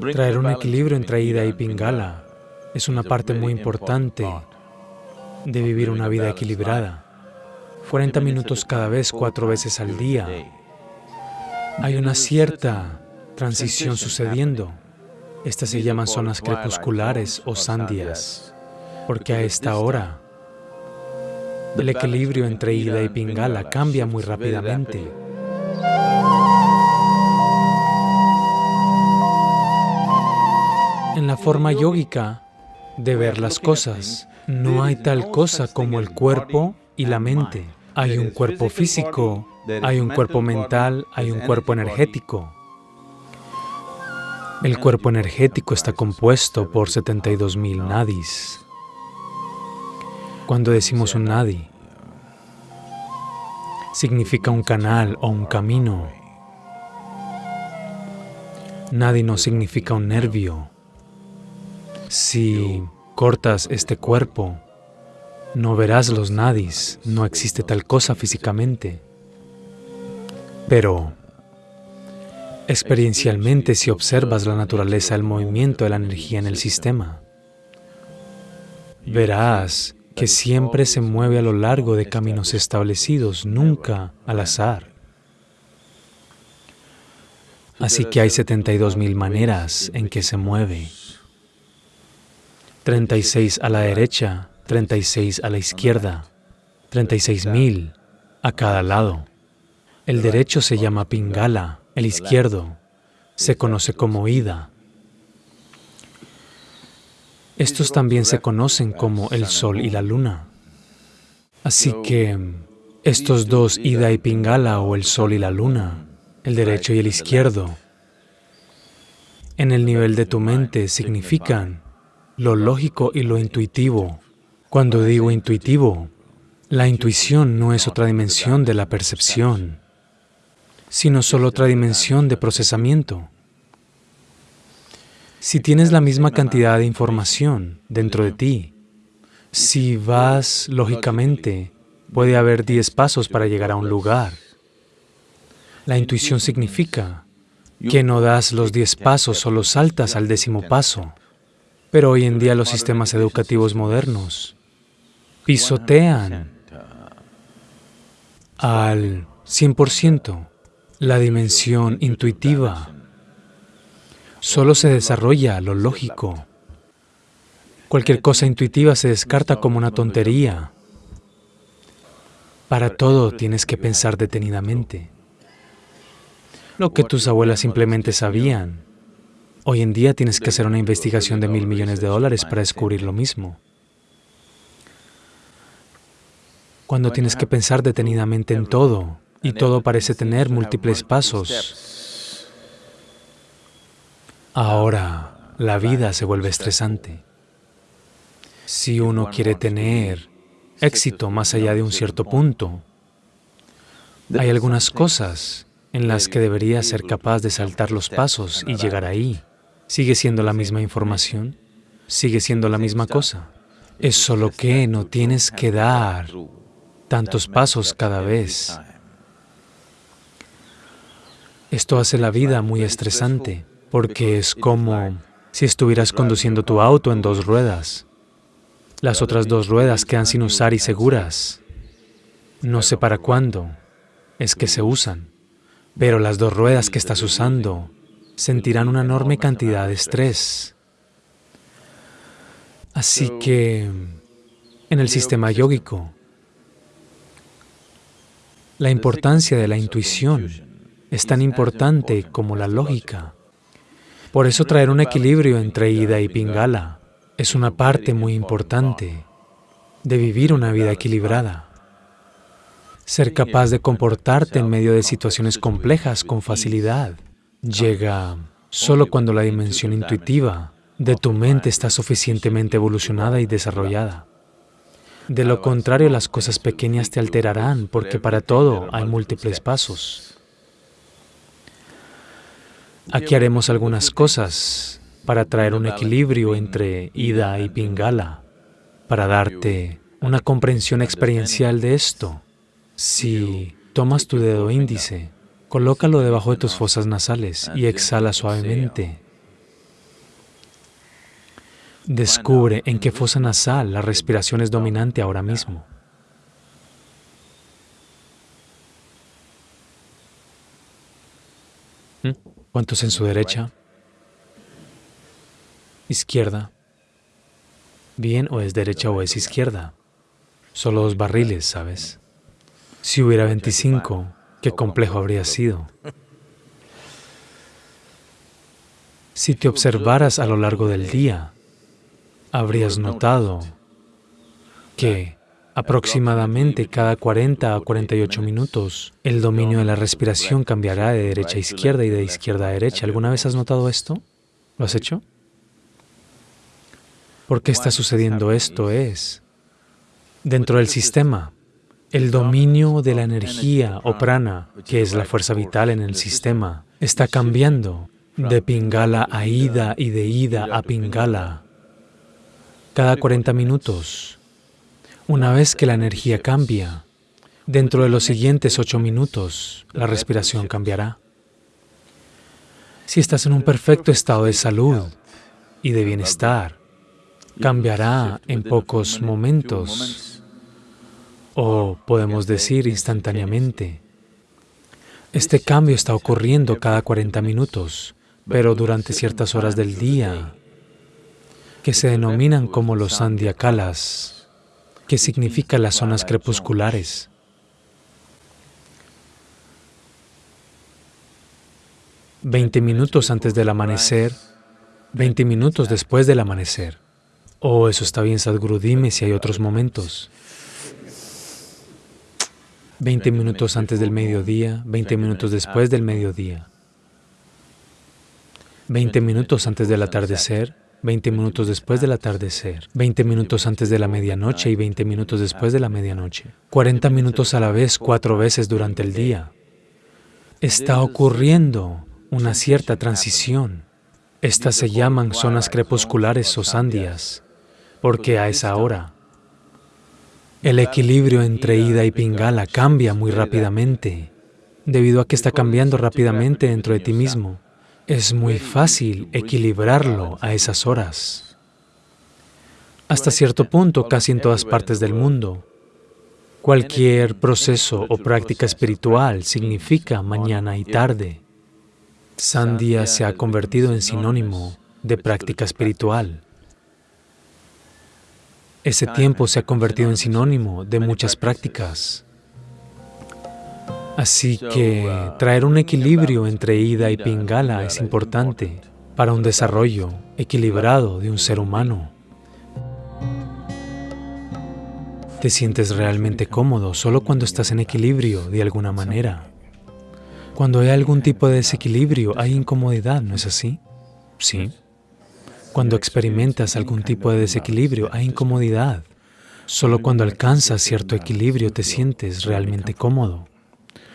Traer un equilibrio entre Ida y Pingala es una parte muy importante de vivir una vida equilibrada. 40 minutos cada vez, cuatro veces al día. Hay una cierta transición sucediendo. Estas se llaman zonas crepusculares o sandias, porque a esta hora el equilibrio entre Ida y Pingala cambia muy rápidamente. En la forma yógica de ver las cosas, no hay tal cosa como el cuerpo y la mente. Hay un cuerpo físico, hay un cuerpo mental, hay un cuerpo energético. El cuerpo energético está compuesto por 72.000 nadis. Cuando decimos un nadi, significa un canal o un camino. Nadi no significa un nervio. Si cortas este cuerpo, no verás los nadis, no existe tal cosa físicamente. Pero experiencialmente si observas la naturaleza, el movimiento de la energía en el sistema, verás que siempre se mueve a lo largo de caminos establecidos, nunca al azar. Así que hay 72.000 maneras en que se mueve. 36 a la derecha, 36 a la izquierda, 36.000 a cada lado. El derecho se llama Pingala, el izquierdo se conoce como Ida. Estos también se conocen como el Sol y la Luna. Así que estos dos, Ida y Pingala, o el Sol y la Luna, el derecho y el izquierdo, en el nivel de tu mente significan lo lógico y lo intuitivo. Cuando digo intuitivo, la intuición no es otra dimensión de la percepción, sino solo otra dimensión de procesamiento. Si tienes la misma cantidad de información dentro de ti, si vas lógicamente, puede haber diez pasos para llegar a un lugar. La intuición significa que no das los diez pasos, solo saltas al décimo paso. Pero hoy en día los sistemas educativos modernos pisotean al 100% la dimensión intuitiva. Solo se desarrolla lo lógico. Cualquier cosa intuitiva se descarta como una tontería. Para todo tienes que pensar detenidamente. Lo que tus abuelas simplemente sabían, Hoy en día tienes que hacer una investigación de mil millones de dólares para descubrir lo mismo. Cuando tienes que pensar detenidamente en todo, y todo parece tener múltiples pasos, ahora la vida se vuelve estresante. Si uno quiere tener éxito más allá de un cierto punto, hay algunas cosas en las que debería ser capaz de saltar los pasos y llegar ahí. Sigue siendo la misma información, sigue siendo la misma cosa. Es solo que no tienes que dar tantos pasos cada vez. Esto hace la vida muy estresante, porque es como si estuvieras conduciendo tu auto en dos ruedas. Las otras dos ruedas quedan sin usar y seguras. No sé para cuándo es que se usan, pero las dos ruedas que estás usando sentirán una enorme cantidad de estrés. Así que, en el sistema yógico, la importancia de la intuición es tan importante como la lógica. Por eso traer un equilibrio entre Ida y Pingala es una parte muy importante de vivir una vida equilibrada. Ser capaz de comportarte en medio de situaciones complejas con facilidad llega solo cuando la dimensión intuitiva de tu mente está suficientemente evolucionada y desarrollada. De lo contrario, las cosas pequeñas te alterarán, porque para todo hay múltiples pasos. Aquí haremos algunas cosas para traer un equilibrio entre Ida y Pingala, para darte una comprensión experiencial de esto. Si tomas tu dedo índice Colócalo debajo de tus fosas nasales y exhala suavemente. descubre en qué fosa nasal la respiración es dominante ahora mismo. ¿Mm? ¿Cuántos en su derecha? ¿Izquierda? ¿Bien o es derecha o es izquierda? Solo dos barriles, ¿sabes? Si hubiera 25, qué complejo habría sido. Si te observaras a lo largo del día, habrías notado que aproximadamente cada 40 a 48 minutos el dominio de la respiración cambiará de derecha a izquierda y de izquierda a derecha. ¿Alguna vez has notado esto? ¿Lo has hecho? ¿Por qué está sucediendo esto? Es dentro del sistema. El dominio de la energía o prana, que es la fuerza vital en el sistema, está cambiando de Pingala a Ida y de Ida a Pingala cada 40 minutos. Una vez que la energía cambia, dentro de los siguientes 8 minutos, la respiración cambiará. Si estás en un perfecto estado de salud y de bienestar, cambiará en pocos momentos, o podemos decir instantáneamente. Este cambio está ocurriendo cada 40 minutos pero durante ciertas horas del día, que se denominan como los sandiakalas, que significa las zonas crepusculares. Veinte minutos antes del amanecer, veinte minutos después del amanecer. Oh, eso está bien, Sadhguru, dime si hay otros momentos. Veinte minutos antes del mediodía, veinte minutos después del mediodía. 20 minutos antes del atardecer, 20 minutos después del atardecer, 20 minutos antes de la medianoche y 20 minutos después de la medianoche. 40 minutos a la vez, cuatro veces durante el día. Está ocurriendo una cierta transición. Estas se llaman zonas crepusculares o sandias, porque a esa hora el equilibrio entre Ida y Pingala cambia muy rápidamente, debido a que está cambiando rápidamente dentro de ti mismo. Es muy fácil equilibrarlo a esas horas. Hasta cierto punto, casi en todas partes del mundo, cualquier proceso o práctica espiritual significa mañana y tarde. Sandhya se ha convertido en sinónimo de práctica espiritual. Ese tiempo se ha convertido en sinónimo de muchas prácticas. Así que traer un equilibrio entre Ida y Pingala es importante para un desarrollo equilibrado de un ser humano. Te sientes realmente cómodo solo cuando estás en equilibrio de alguna manera. Cuando hay algún tipo de desequilibrio, hay incomodidad, ¿no es así? Sí. Cuando experimentas algún tipo de desequilibrio, hay incomodidad. Solo cuando alcanzas cierto equilibrio te sientes realmente cómodo.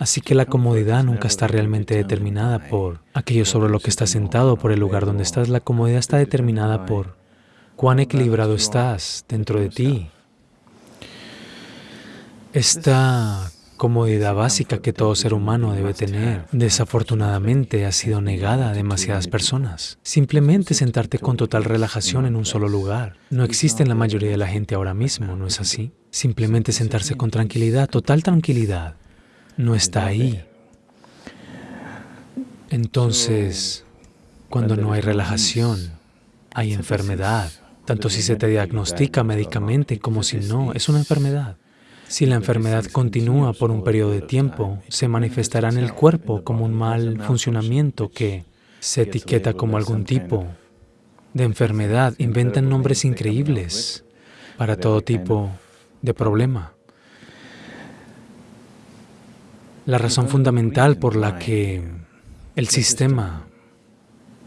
Así que la comodidad nunca está realmente determinada por aquello sobre lo que estás sentado, por el lugar donde estás. La comodidad está determinada por cuán equilibrado estás dentro de ti. Esta comodidad básica que todo ser humano debe tener, desafortunadamente ha sido negada a demasiadas personas. Simplemente sentarte con total relajación en un solo lugar. No existe en la mayoría de la gente ahora mismo, ¿no es así? Simplemente sentarse con tranquilidad, total tranquilidad no está ahí. Entonces, cuando no hay relajación, hay enfermedad, tanto si se te diagnostica médicamente como si no, es una enfermedad. Si la enfermedad continúa por un periodo de tiempo, se manifestará en el cuerpo como un mal funcionamiento que se etiqueta como algún tipo de enfermedad. Inventan nombres increíbles para todo tipo de problema. La razón fundamental por la que el sistema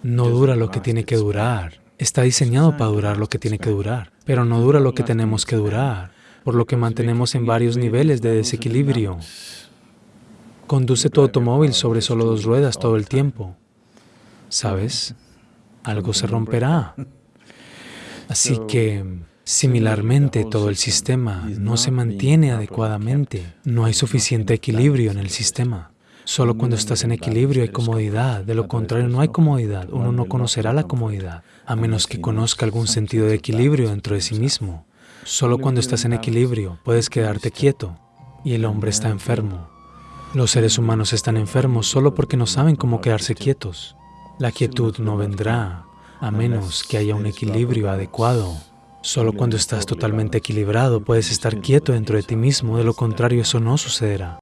no dura lo que tiene que durar, está diseñado para durar lo que tiene que durar, pero no dura lo que tenemos que durar, por lo que mantenemos en varios niveles de desequilibrio. Conduce tu automóvil sobre solo dos ruedas todo el tiempo. ¿Sabes? Algo se romperá. Así que Similarmente, todo el sistema no se mantiene adecuadamente, no hay suficiente equilibrio en el sistema. Solo cuando estás en equilibrio hay comodidad, de lo contrario no hay comodidad, uno no conocerá la comodidad, a menos que conozca algún sentido de equilibrio dentro de sí mismo. Solo cuando estás en equilibrio puedes quedarte quieto y el hombre está enfermo. Los seres humanos están enfermos solo porque no saben cómo quedarse quietos. La quietud no vendrá a menos que haya un equilibrio adecuado. Solo cuando estás totalmente equilibrado puedes estar quieto dentro de ti mismo, de lo contrario eso no sucederá.